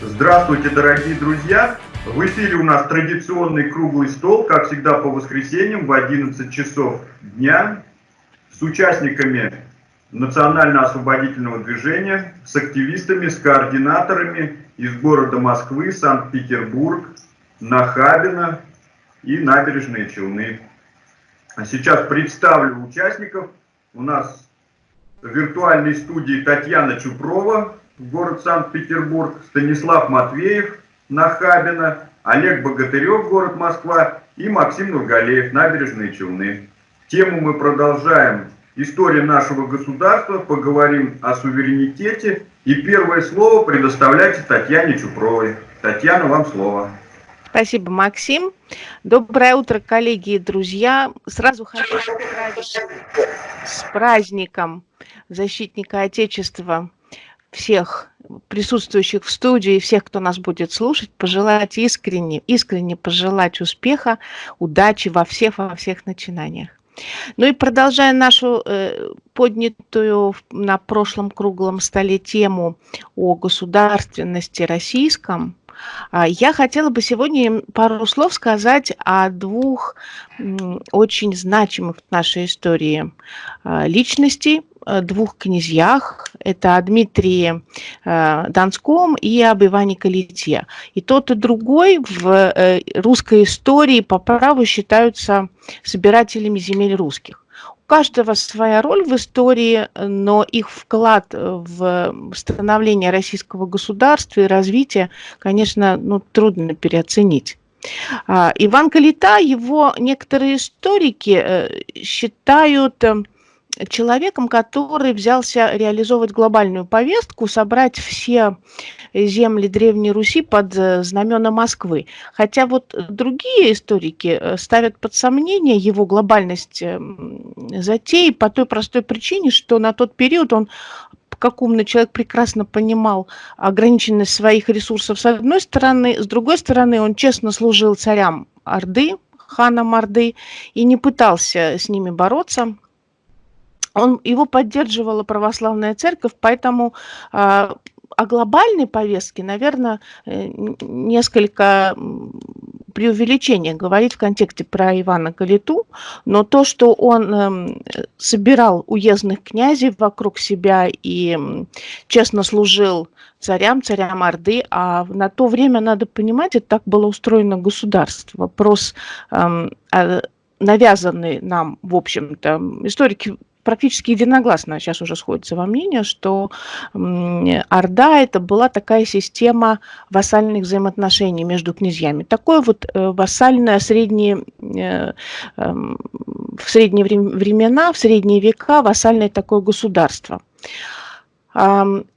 Здравствуйте, дорогие друзья! В эфире у нас традиционный круглый стол, как всегда по воскресеньям в 11 часов дня с участниками национально-освободительного движения, с активистами, с координаторами из города Москвы, Санкт-Петербург, Нахабино и Набережные Челны. А сейчас представлю участников. У нас в виртуальной студии Татьяна Чупрова, город Санкт-Петербург, Станислав Матвеев, Нахабино, Олег Богатырев, город Москва и Максим Нургалеев, Набережные Челны. Тему мы продолжаем «История нашего государства», поговорим о суверенитете. И первое слово предоставляйте Татьяне Чупровой. Татьяна, вам слово. Спасибо, Максим. Доброе утро, коллеги и друзья. Сразу хочу поздравить с праздником защитника Отечества всех присутствующих в студии, всех, кто нас будет слушать, пожелать искренне, искренне пожелать успеха, удачи во всех, во всех начинаниях. Ну и продолжая нашу э, поднятую на прошлом круглом столе тему о государственности российском, э, я хотела бы сегодня пару слов сказать о двух э, очень значимых в нашей истории э, личностей, двух князьях. Это о Дмитрии э, Донском и об Иване Калите. И тот, и другой в э, русской истории по праву считаются собирателями земель русских. У каждого своя роль в истории, но их вклад в становление российского государства и развитие, конечно, ну, трудно переоценить. А, Иван Калита, его некоторые историки считают человеком, который взялся реализовывать глобальную повестку, собрать все земли Древней Руси под э, знамена Москвы. Хотя вот другие историки э, ставят под сомнение его глобальность эм, затеи по той простой причине, что на тот период он как умный человек прекрасно понимал ограниченность своих ресурсов с одной стороны, с другой стороны он честно служил царям Орды, ханам Орды, и не пытался с ними бороться, он, его поддерживала православная церковь, поэтому э, о глобальной повестке, наверное, э, несколько преувеличение говорить в контексте про Ивана Калиту, но то, что он э, собирал уездных князей вокруг себя и честно служил царям, царям Орды, а на то время, надо понимать, это так было устроено государство. Вопрос э, навязанный нам, в общем-то, историки практически единогласно сейчас уже сходится во мнении, что Орда это была такая система вассальных взаимоотношений между князьями. Такое вот э, вассальное средние, э, эм, в средние времена, в средние века вассальное такое государство.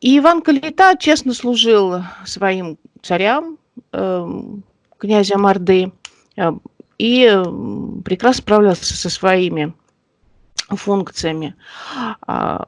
И Иван Калита честно служил своим царям, эм, князям Орды, э, и прекрасно справлялся со своими функциями. А,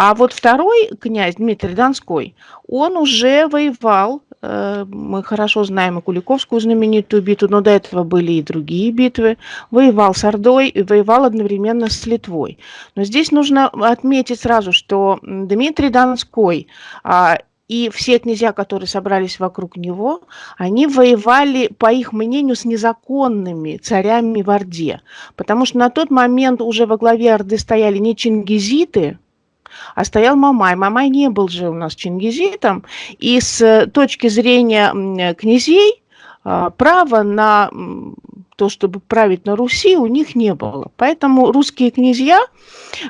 а вот второй князь, Дмитрий Донской, он уже воевал, э, мы хорошо знаем и Куликовскую знаменитую битву, но до этого были и другие битвы, воевал с Ордой и воевал одновременно с Литвой. Но здесь нужно отметить сразу, что Дмитрий Донской а, и все князья, которые собрались вокруг него, они воевали, по их мнению, с незаконными царями в Орде. Потому что на тот момент уже во главе Орды стояли не чингизиты, а стоял Мамай. Мамай не был же у нас чингизитом. И с точки зрения князей, а, права на то, чтобы править на Руси, у них не было. Поэтому русские князья,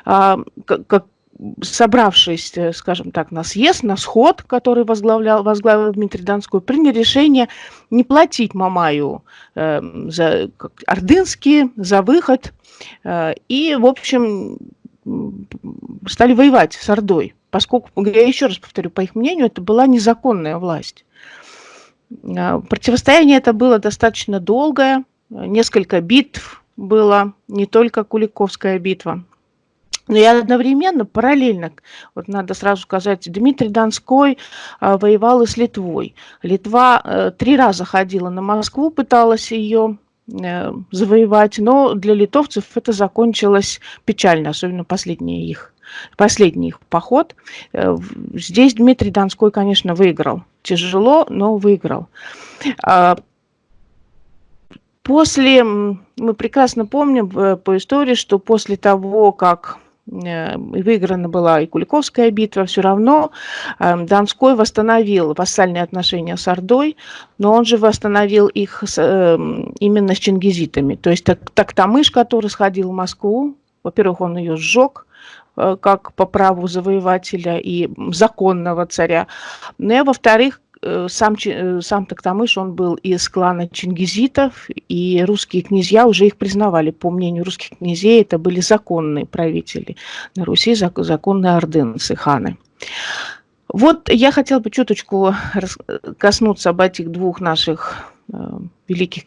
а, как собравшись, э, скажем так, на съезд, на сход, который возглавлял, возглавил Дмитрий Донской, приняли решение не платить Мамаю э, за как, ордынские, за выход. Э, и, в общем, стали воевать с Ордой, поскольку, я еще раз повторю, по их мнению, это была незаконная власть. Э, противостояние это было достаточно долгое, несколько битв, была не только Куликовская битва, но и одновременно, параллельно, вот надо сразу сказать, Дмитрий Донской а, воевал и с Литвой. Литва а, три раза ходила на Москву, пыталась ее а, завоевать, но для литовцев это закончилось печально, особенно последний их, последний их поход. Э, здесь Дмитрий Донской, конечно, выиграл. Тяжело, но выиграл. После, мы прекрасно помним э, по истории, что после того, как Э, выиграна была и Куликовская битва, все равно эм, Донской восстановил вассальные отношения с Ордой, но он же восстановил их с, эм, именно с чингизитами. То есть так, Тактамыш, который сходил в Москву, во-первых, он ее сжег, э, как по праву завоевателя и законного царя. Ну и, во-вторых, сам, э, сам Токтамыш, он был из клана чингизитов, и русские князья уже их признавали. По мнению русских князей, это были законные правители на Руси, законные ордынцы, ханы. Вот я хотела бы чуточку коснуться об этих двух наших Э, великих,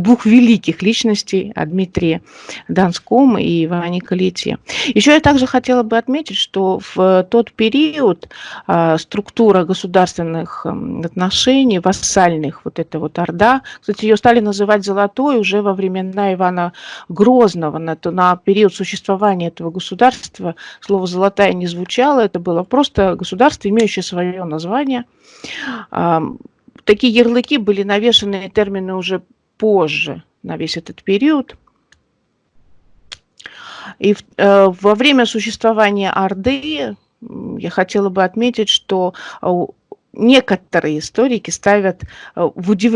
двух великих личностей, о Дмитрии Донском и Иване Калите. Еще я также хотела бы отметить, что в тот период э, структура государственных эм, отношений, вассальных, вот эта вот Орда, кстати, ее стали называть Золотой уже во времена Ивана Грозного, на, на период существования этого государства слово «золотая» не звучало, это было просто государство, имеющее свое название, такие ярлыки были навешаны термины уже позже на весь этот период. И э, во время существования Орды я хотела бы отметить, что э, некоторые историки ставят э, в удив...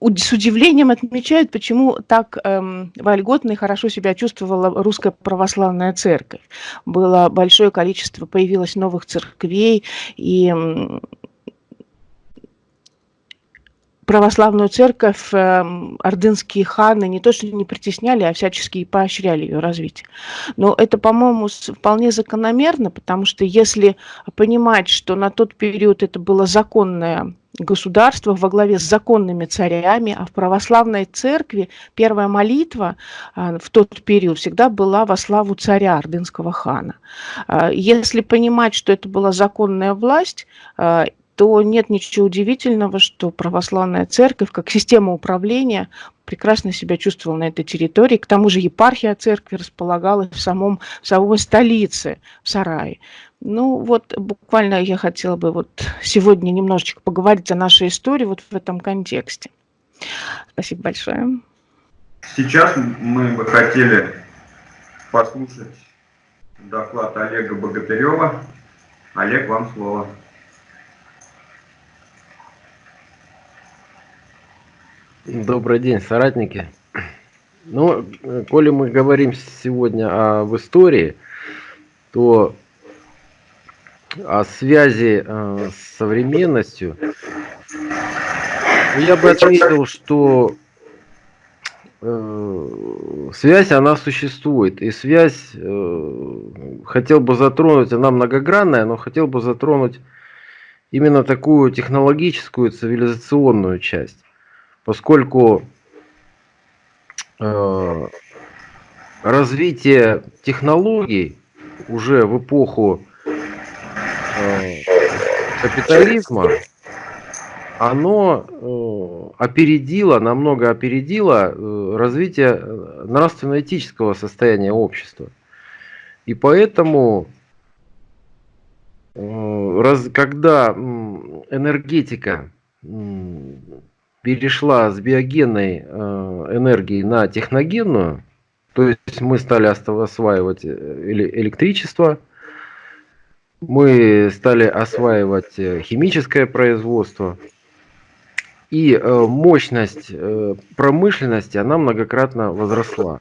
с удивлением отмечают, почему так эм, вольготно и хорошо себя чувствовала русская православная церковь. Было большое количество, появилось новых церквей, и православную церковь эм, ордынские ханы не то что не притесняли, а всячески поощряли ее развитие. Но это, по-моему, вполне закономерно, потому что если понимать, что на тот период это было законное государство во главе с законными царями, а в православной церкви первая молитва э, в тот период всегда была во славу царя ордынского хана. Э, если понимать, что это была законная власть, э, то нет ничего удивительного, что православная церковь как система управления прекрасно себя чувствовала на этой территории. К тому же епархия церкви располагалась в самом в самой столице, в Сарае. Ну вот буквально я хотела бы вот сегодня немножечко поговорить о нашей истории вот в этом контексте. Спасибо большое. Сейчас мы бы хотели послушать доклад Олега Богатырева. Олег, вам слово. Добрый день, соратники. Ну, коли мы говорим сегодня об истории, то о связи э, с современностью, я бы отметил, что э, связь, она существует. И связь, э, хотел бы затронуть, она многогранная, но хотел бы затронуть именно такую технологическую, цивилизационную часть поскольку э, развитие технологий уже в эпоху э, капитализма, оно э, опередило, намного опередило э, развитие нравственно-этического состояния общества. И поэтому, э, раз, когда энергетика перешла с биогенной э, энергии на техногенную, то есть мы стали осваивать э, электричество, мы стали осваивать э, химическое производство, и мощность промышленности, она многократно возросла.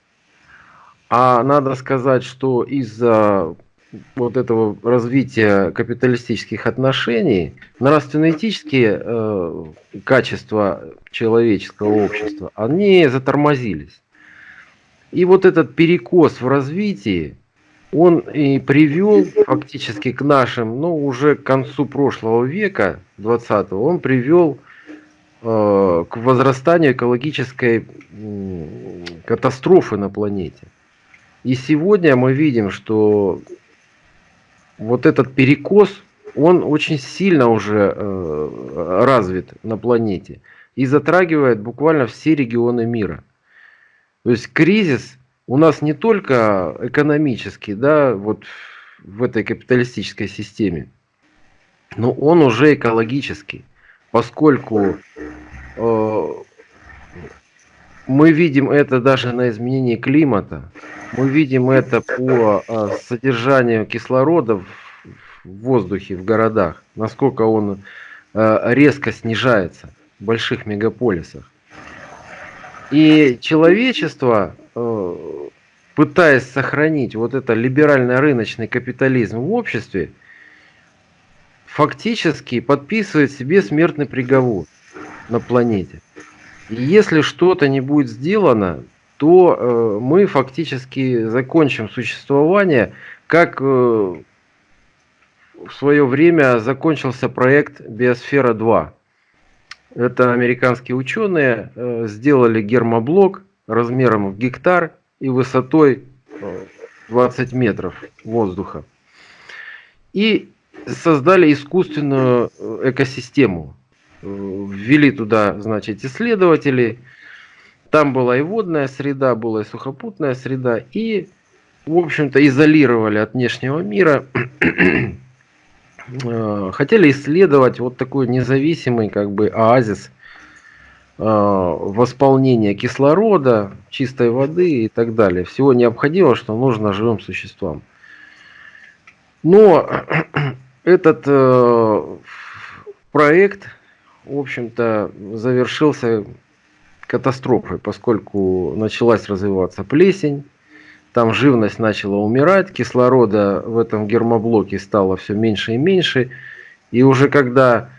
А надо сказать, что из-за вот этого развития капиталистических отношений, нравственно-этические э, качества человеческого общества, они затормозились. И вот этот перекос в развитии, он и привел фактически к нашим, ну уже к концу прошлого века, 20-го, он привел э, к возрастанию экологической катастрофы на планете. И сегодня мы видим, что вот этот перекос, он очень сильно уже э, развит на планете и затрагивает буквально все регионы мира. То есть кризис у нас не только экономический, да, вот в этой капиталистической системе, но он уже экологический, поскольку э, мы видим это даже на изменении климата, мы видим это по э, содержанию кислорода в воздухе в городах, насколько он э, резко снижается в больших мегаполисах. И человечество, э, пытаясь сохранить вот это либерально-рыночный капитализм в обществе, фактически подписывает себе смертный приговор на планете. Если что-то не будет сделано, то э, мы фактически закончим существование, как э, в свое время закончился проект Биосфера 2. Это американские ученые э, сделали гермоблок размером в гектар и высотой 20 э, метров воздуха. И создали искусственную э, экосистему. Ввели туда, значит, исследователей. Там была и водная среда, была и сухопутная среда. И, в общем-то, изолировали от внешнего мира Э, хотели исследовать вот такой независимый как бы оазис э, восполнения кислорода, чистой воды и так далее. Всего необходимого, что нужно живым существам. Но этот э, проект, в общем-то, завершился катастрофой, поскольку началась развиваться плесень, там живность начала умирать, кислорода в этом гермоблоке стало все меньше и меньше. И уже когда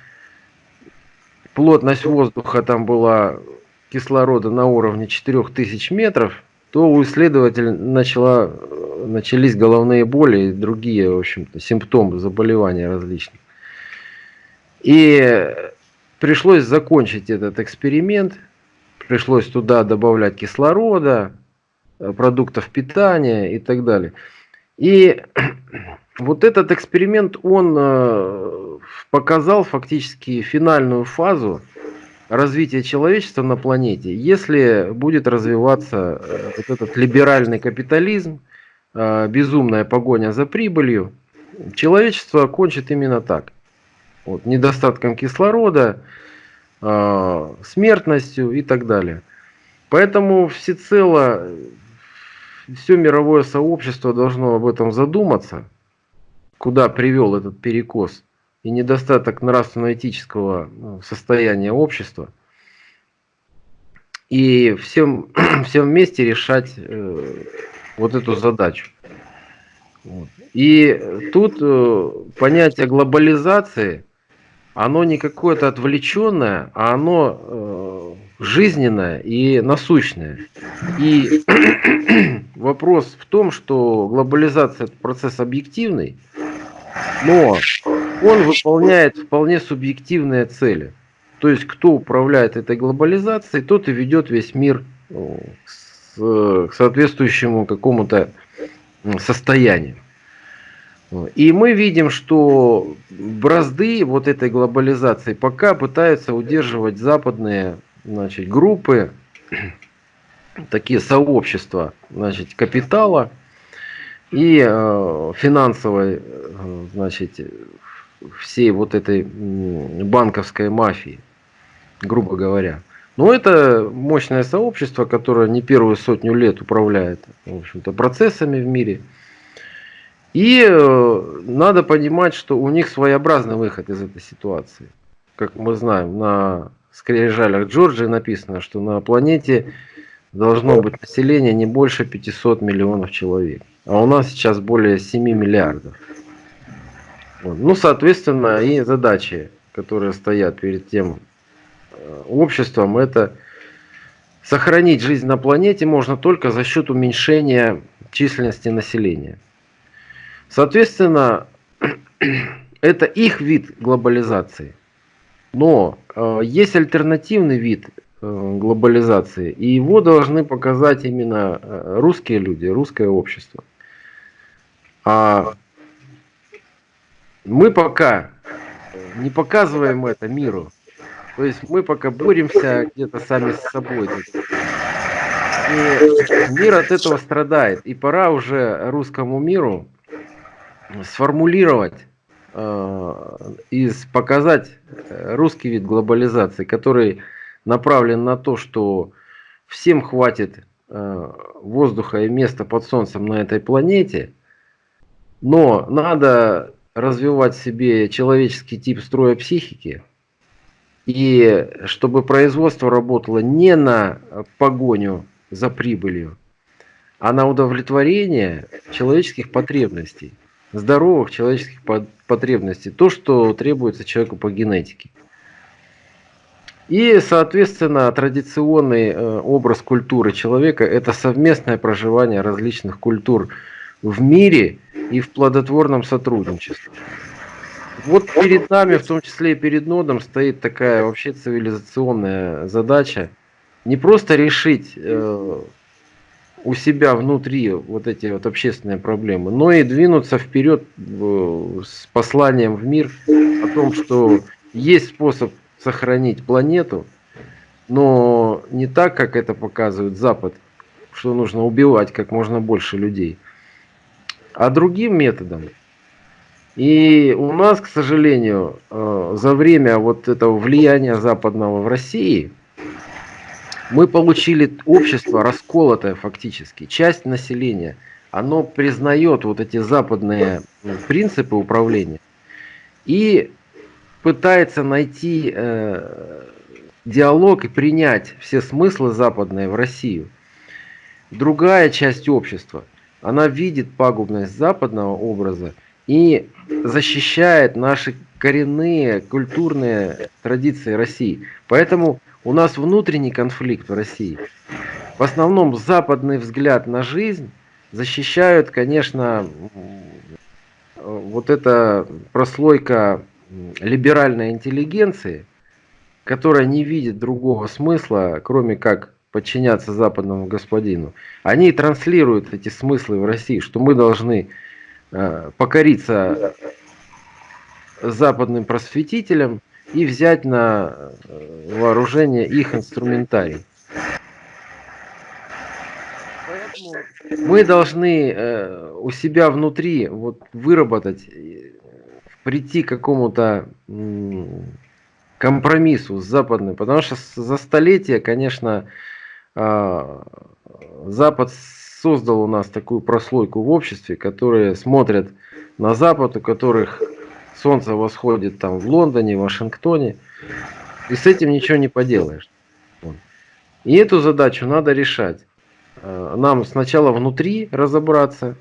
плотность воздуха там была кислорода на уровне 4000 метров, то у исследователя начала, начались головные боли и другие, в общем-то, симптомы заболеваний различных. И пришлось закончить этот эксперимент, пришлось туда добавлять кислорода, Э, продуктов питания и так далее. И вот этот эксперимент, он э, показал фактически финальную фазу развития человечества на планете, если будет развиваться э, вот этот либеральный капитализм, безумная погоня за прибылью, человечество кончит именно так. Вот, недостатком кислорода, смертностью и так далее. Поэтому всецело все мировое сообщество должно об этом задуматься, куда привел этот перекос и недостаток нравственно-этического ну, состояния общества. И всем, всем вместе решать э, вот эту задачу. Вот. И тут э, понятие глобализации, оно не какое-то отвлеченное, а оно э, жизненное и насущное. И вопрос в том, что глобализация это процесс объективный, но он выполняет вполне субъективные цели. То есть кто управляет этой глобализацией, тот и ведет весь мир ну, к соответствующему какому-то состоянию. И мы видим, что бразды вот этой глобализации пока пытаются удерживать западные значит, группы, такие сообщества значит, капитала и э, финансовой значит, всей вот этой банковской мафии, грубо говоря. Но это мощное сообщество, которое не первую сотню лет управляет в общем-то, процессами в мире. И э, надо понимать, что у них своеобразный выход из этой ситуации. Как мы знаем, на скрижалях Джорджии написано, что на планете должно быть население не больше 500 миллионов человек. А у нас сейчас более 7 миллиардов. Вот. Ну, соответственно, и задачи, которые стоят перед тем э, обществом, это сохранить жизнь на планете можно только за счет уменьшения численности населения. Соответственно, это их вид глобализации. Но э, есть альтернативный вид э, глобализации. И его должны показать именно э, русские люди, русское общество. А мы пока не показываем это миру. То есть мы пока боремся где-то сами с собой. И мир от этого страдает. И пора уже русскому миру сформулировать э, и показать русский вид глобализации, который направлен на то, что всем хватит э, воздуха и места под солнцем на этой планете, но надо развивать себе человеческий тип строя психики, и чтобы производство работало не на погоню за прибылью, а на удовлетворение человеческих потребностей, здоровых человеческих потребностей, то, что требуется человеку по генетике. И, соответственно, традиционный э, образ культуры человека – это совместное проживание различных культур в мире и в плодотворном сотрудничестве. Вот перед нами, в том числе и перед Нодом, стоит такая вообще цивилизационная задача. Не просто решить э, у себя внутри вот эти вот общественные проблемы, но и двинуться вперед э, с посланием в мир о том, что есть способ сохранить планету, но не так, как это показывает Запад, что нужно убивать как можно больше людей, а другим методом. И у нас, к сожалению, э, за время вот этого влияния западного в России, мы получили общество расколотое фактически. Часть населения, оно признает вот эти западные принципы управления и пытается найти э, диалог и принять все смыслы западные в Россию. Другая часть общества, она видит пагубность западного образа и защищает наши коренные культурные традиции России. Поэтому у нас внутренний конфликт в России. В основном западный взгляд на жизнь защищают, конечно, вот эта прослойка либеральной интеллигенции, которая не видит другого смысла, кроме как подчиняться западному господину, они транслируют эти смыслы в России, что мы должны э, покориться западным просветителям и взять на э, вооружение их инструментарий. Мы должны э, у себя внутри вот выработать прийти к какому-то компромиссу с западным, потому что за столетия, конечно, а, Запад создал у нас такую прослойку в обществе, которые смотрят на Запад, у которых солнце восходит там в Лондоне, в Вашингтоне, и с этим ничего не поделаешь. И эту задачу надо решать. А, нам сначала внутри разобраться,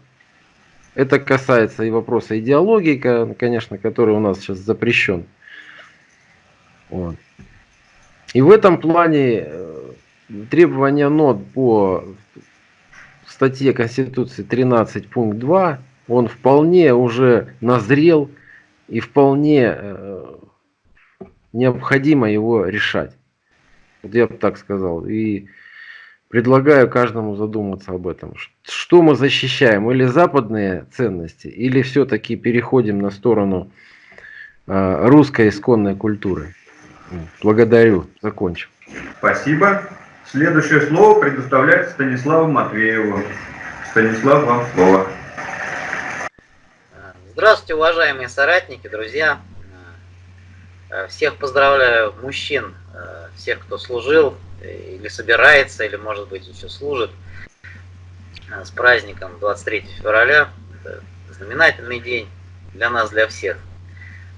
это касается и вопроса идеологии, конечно, который у нас сейчас запрещен. Вот. И в этом плане э, требования НОД по статье Конституции 13 пункт 2, он вполне уже назрел и вполне э, необходимо его решать. Вот я бы так сказал. И Предлагаю каждому задуматься об этом. Что мы защищаем? Или западные ценности, или все-таки переходим на сторону э, русской исконной культуры? Благодарю. Закончил. Спасибо. Следующее слово предоставляется Станиславу Матвееву. Станислав, вам слово. Здравствуйте, уважаемые соратники, друзья. Всех поздравляю, мужчин, всех, кто служил или собирается, или может быть еще служит э, с праздником 23 февраля. Это знаменательный день для нас, для всех.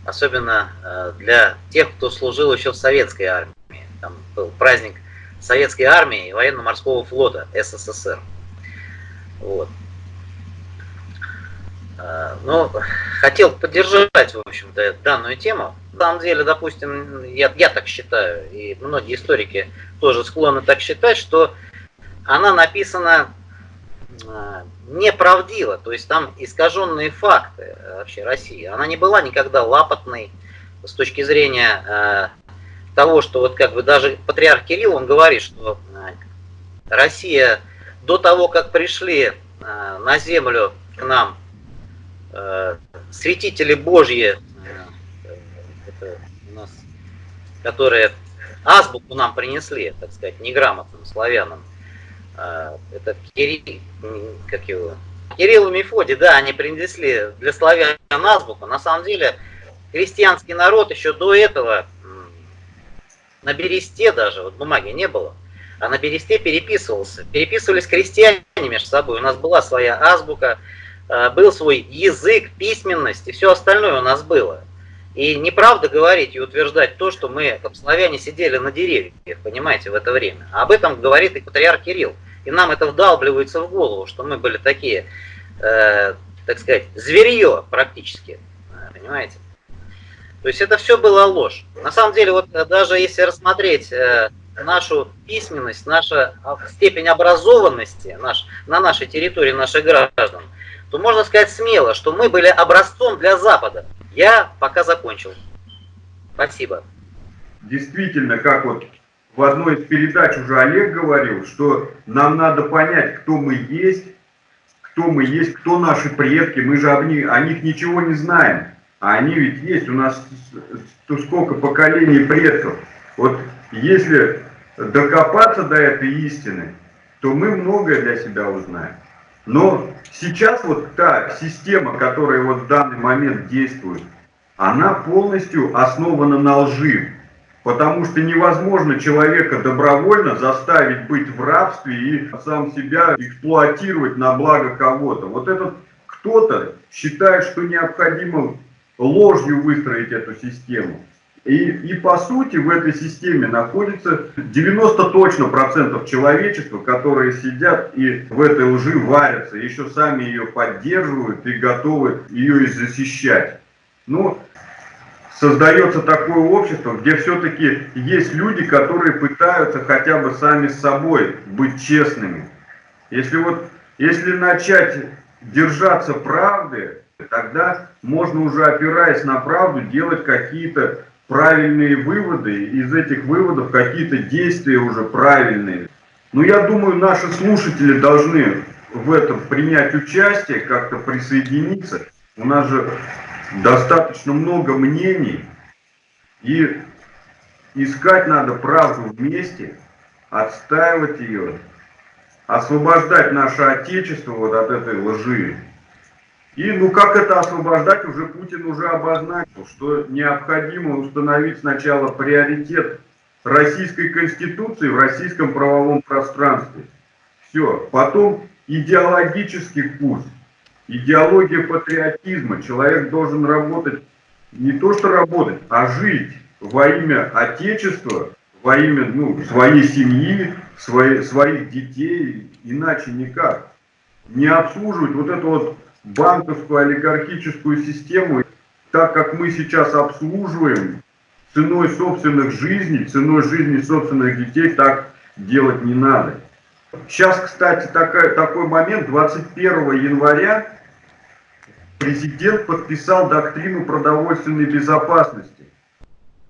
Особенно э, для тех, кто служил еще в советской армии. Там был праздник советской армии и военно-морского флота СССР. Вот. Но хотел поддержать, в общем-то, данную тему. На самом деле, допустим, я, я так считаю, и многие историки тоже склонны так считать, что она написана э, неправдиво, то есть там искаженные факты э, вообще России. Она не была никогда лапотной с точки зрения того, что вот как бы даже патриарх Кирилл, он говорит, что Россия до того, как пришли на землю к нам святители Божьи, у нас, которые азбуку нам принесли, так сказать, неграмотным славянам, это Кирилл, как его, Кирилл и Мефодий, да, они принесли для славян азбуку. На самом деле, христианский народ еще до этого на бересте даже, вот бумаги не было, а на бересте переписывался. Переписывались крестьяне между собой. У нас была своя азбука, э, был свой язык, письменность и все остальное у нас было. И неправда говорить и утверждать то, что мы, как славяне, сидели на деревьях, понимаете, в это время. А об этом говорит и патриарх Кирилл. И нам это вдалбливается в голову, что мы были такие, э, так сказать, зверье практически, понимаете. То есть это все было ложь. На самом деле, вот э, даже если рассмотреть э, нашу письменность, наша степень образованности наш, на нашей территории наших граждан, то можно сказать смело, что мы были образцом для Запада. Я пока закончил. Спасибо. Действительно, как вот в одной из передач уже Олег говорил, что нам надо понять, кто мы есть, кто мы есть, кто наши предки, мы же о них, о них ничего не знаем. А они ведь есть, у нас то сколько поколений предков. Вот если докопаться до этой истины, то мы многое для себя узнаем. Но сейчас вот та система, которая вот в данный момент действует, она полностью основана на лжи. Потому что невозможно человека добровольно заставить быть в рабстве и сам себя эксплуатировать на благо кого-то. Вот этот кто-то считает, что необходимо ложью выстроить эту систему. И, и по сути в этой системе находится 90 точно процентов человечества, которые сидят и в этой лжи варятся, еще сами ее поддерживают и готовы ее и защищать. Ну, создается такое общество, где все-таки есть люди, которые пытаются хотя бы сами с собой быть честными. Если вот, если начать держаться правды, тогда можно уже опираясь на правду делать какие-то правильные выводы, из этих выводов какие-то действия уже правильные. Но я думаю, наши слушатели должны в этом принять участие, как-то присоединиться. У нас же достаточно много мнений, и искать надо правду вместе, отстаивать ее, освобождать наше Отечество вот от этой лжи. И ну как это освобождать, уже Путин уже обозначил, что необходимо установить сначала приоритет Российской Конституции в российском правовом пространстве. Все. Потом идеологический курс, идеология патриотизма. Человек должен работать, не то что работать, а жить во имя Отечества, во имя ну, своей семьи, своей, своих детей, иначе никак. Не обслуживать вот эту вот банковскую олигархическую систему, так как мы сейчас обслуживаем ценой собственных жизней, ценой жизни собственных детей, так делать не надо. Сейчас, кстати, такой, такой момент, 21 января президент подписал доктрину продовольственной безопасности.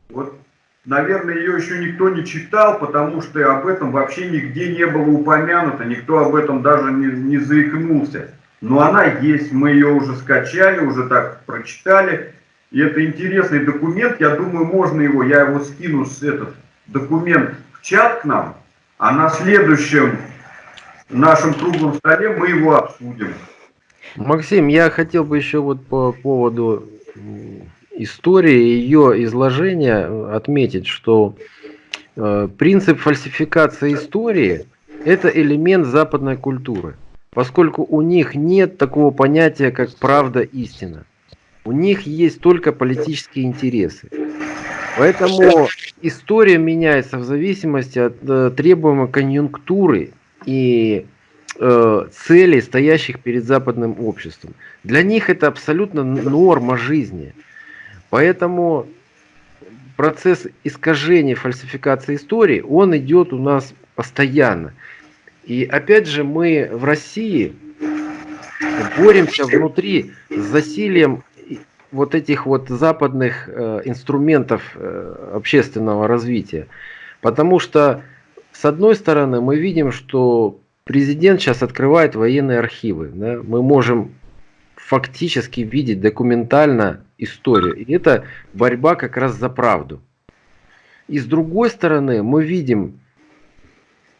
Вот, наверное, ее еще никто не читал, потому что об этом вообще нигде не было упомянуто, никто об этом даже не, не заикнулся но она есть, мы ее уже скачали, уже так прочитали. И это интересный документ, я думаю, можно его, я его скину, с этот документ в чат к нам, а на следующем нашем круглом столе мы его обсудим. Максим, я хотел бы еще вот по поводу истории, ее изложения отметить, что э, принцип фальсификации истории – это элемент западной культуры поскольку у них нет такого понятия, как правда истина. У них есть только политические интересы. Поэтому история меняется в зависимости от э, требуемой конъюнктуры и э, целей, стоящих перед западным обществом. Для них это абсолютно норма жизни. Поэтому процесс искажения, фальсификации истории, он идет у нас постоянно. И опять же мы в России боремся внутри с засилием вот этих вот западных э, инструментов э, общественного развития. Потому что, с одной стороны, мы видим, что президент сейчас открывает военные архивы. Да? Мы можем фактически видеть документально историю. И это борьба как раз за правду. И с другой стороны, мы видим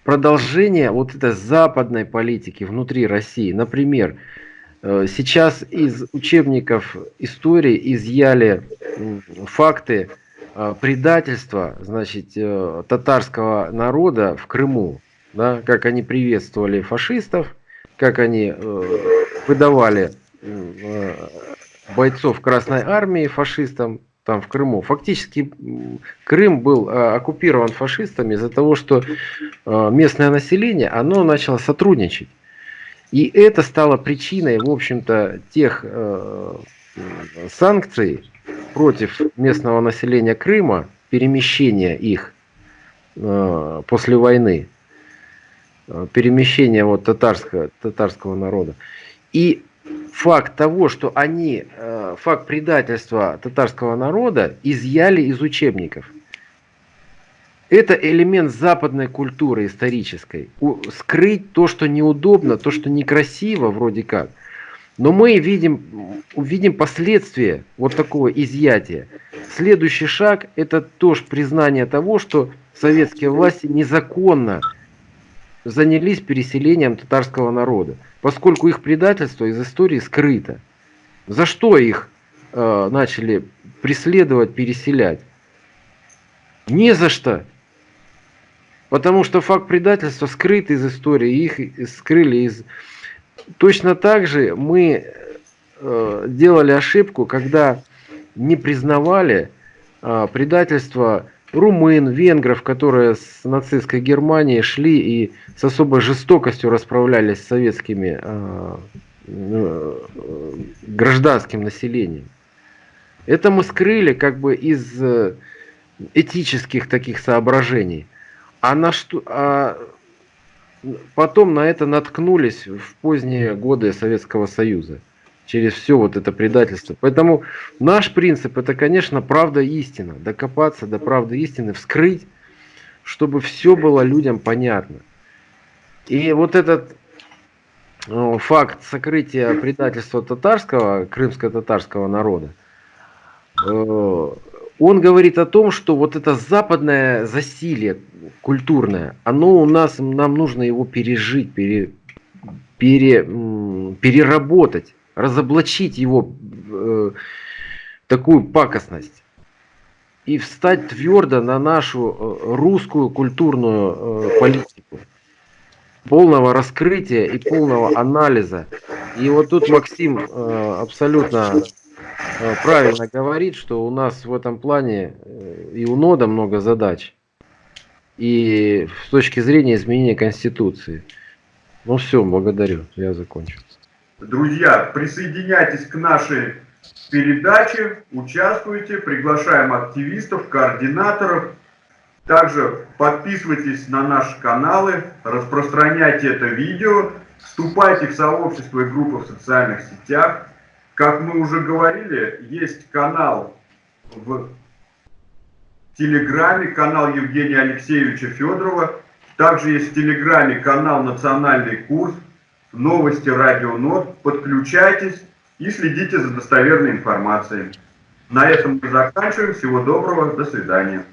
продолжение вот этой западной политики внутри России. Например, э, сейчас из учебников истории изъяли факты э, предательства значит, э, татарского народа в Крыму. Да, как они приветствовали фашистов, как они выдавали бойцов Красной Армии фашистам там в Крыму. Фактически Крым был э, оккупирован фашистами из-за того, что э, местное население, оно начало сотрудничать. И это стало причиной, в общем-то, тех э, санкций против местного населения Крыма, перемещения их после войны, перемещения вот татарского, татарского народа. И факт того, что они, э, факт предательства татарского народа изъяли из учебников. Это элемент западной культуры исторической. Скрыть то, что неудобно, то, что некрасиво вроде как. Но мы видим, увидим последствия вот такого изъятия. Следующий шаг – это тоже признание того, что советские власти незаконно занялись переселением татарского народа поскольку их предательство из истории скрыто. За что их э, начали преследовать, переселять? Не за что. Потому что факт предательства скрыт из истории, их скрыли из... Точно так же мы э, делали ошибку, когда не признавали э, предательство румын, венгров, которые с нацистской Германией шли и с особой жестокостью расправлялись с советскими э, э, гражданским населением. Это мы скрыли как бы из э, этических таких соображений. А на что, а потом на это наткнулись в поздние годы Советского Союза через все вот это предательство. Поэтому наш принцип это, конечно, правда истина. Докопаться до правды истины, вскрыть, чтобы все было людям понятно. И вот этот ну, факт сокрытия предательства татарского, крымско-татарского народа, э, он говорит о том, что вот это западное засилие культурное, оно у нас, нам нужно его пережить, пере, пере, переработать разоблачить его э, такую пакостность и встать твердо на нашу э, русскую культурную э, политику полного раскрытия и полного анализа. И вот тут Максим э, абсолютно э, правильно говорит, что у нас в этом плане э, и у НОДа много задач. И с точки зрения изменения Конституции. Ну все, благодарю, я закончил. Друзья, присоединяйтесь к нашей передаче, участвуйте, приглашаем активистов, координаторов. Также подписывайтесь на наши каналы, распространяйте это видео, вступайте в сообщество и группы в социальных сетях. Как мы уже говорили, есть канал в Телеграме, канал Евгения Алексеевича Федорова. Также есть в Телеграме канал «Национальный курс», новости Радио Нот, подключайтесь и следите за достоверной информацией. На этом мы заканчиваем. Всего доброго, до свидания.